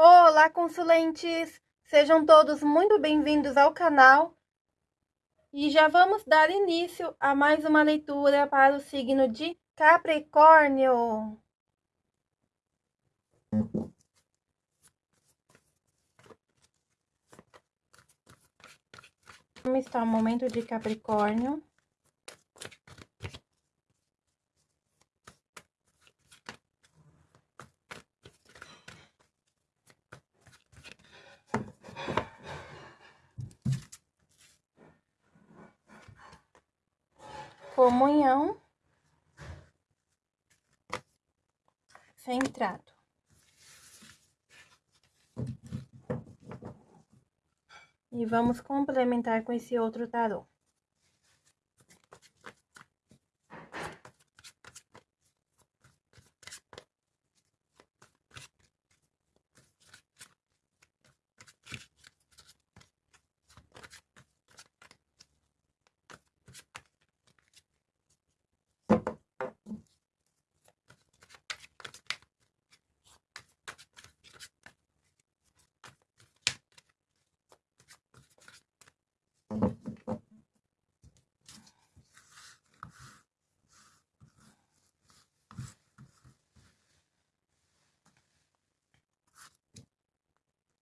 Olá, consulentes! Sejam todos muito bem-vindos ao canal. E já vamos dar início a mais uma leitura para o signo de Capricórnio. Como está o momento de Capricórnio? Comunhão centrado. E vamos complementar com esse outro tarô.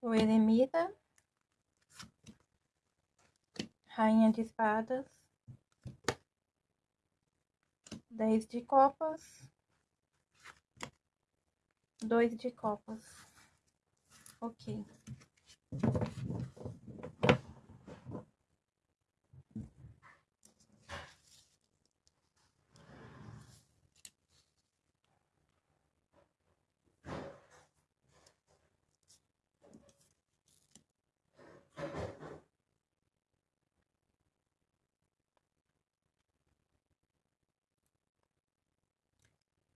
O eremita, rainha de espadas, dez de copas, dois de copas. Ok.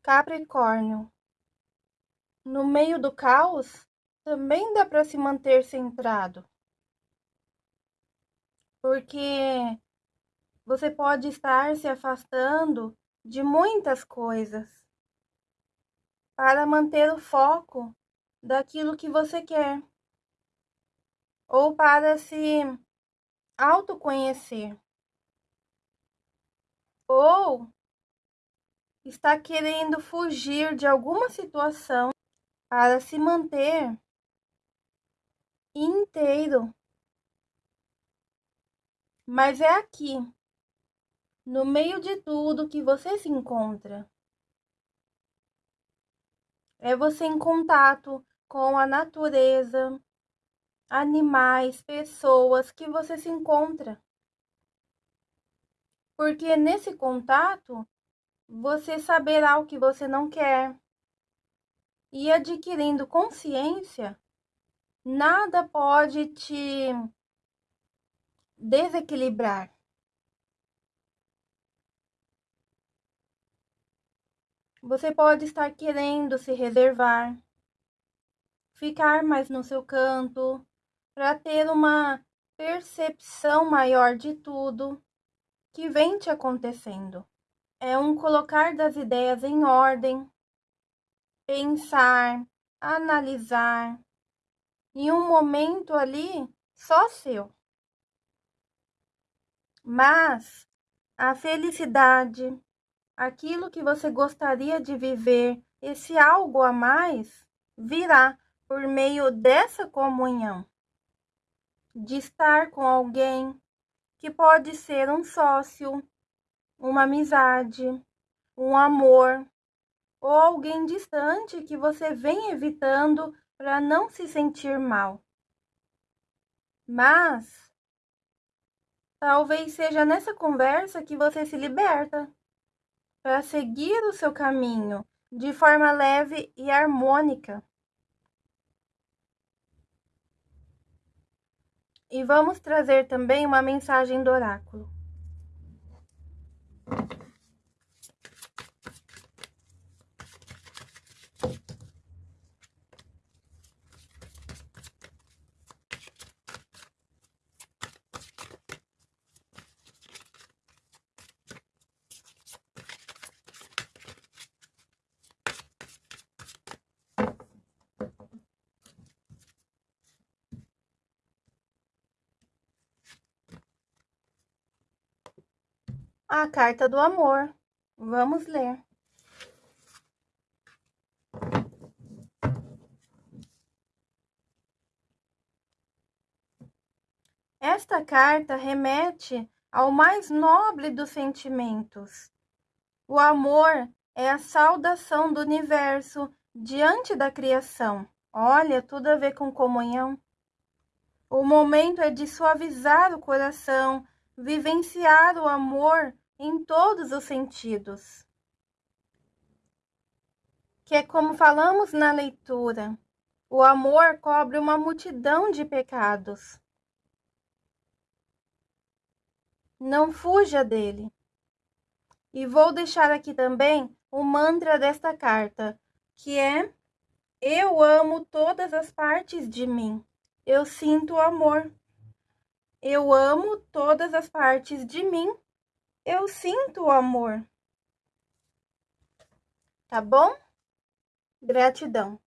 Capricórnio. No meio do caos, também dá para se manter centrado. Porque você pode estar se afastando de muitas coisas para manter o foco daquilo que você quer ou para se autoconhecer ou está querendo fugir de alguma situação para se manter inteiro. Mas é aqui, no meio de tudo que você se encontra. É você em contato com a natureza, animais, pessoas que você se encontra. Porque nesse contato você saberá o que você não quer. E adquirindo consciência, nada pode te desequilibrar. Você pode estar querendo se reservar, ficar mais no seu canto, para ter uma percepção maior de tudo que vem te acontecendo é um colocar das ideias em ordem, pensar, analisar, em um momento ali só seu. Mas a felicidade, aquilo que você gostaria de viver, esse algo a mais, virá por meio dessa comunhão, de estar com alguém que pode ser um sócio, uma amizade, um amor ou alguém distante que você vem evitando para não se sentir mal. Mas talvez seja nessa conversa que você se liberta para seguir o seu caminho de forma leve e harmônica. E vamos trazer também uma mensagem do oráculo. A carta do amor. Vamos ler. Esta carta remete ao mais nobre dos sentimentos. O amor é a saudação do universo diante da criação. Olha, tudo a ver com comunhão. O momento é de suavizar o coração, vivenciar o amor em todos os sentidos. Que é como falamos na leitura, o amor cobre uma multidão de pecados. Não fuja dele. E vou deixar aqui também o mantra desta carta, que é: Eu amo todas as partes de mim. Eu sinto amor. Eu amo todas as partes de mim. Eu sinto o amor. Tá bom? Gratidão.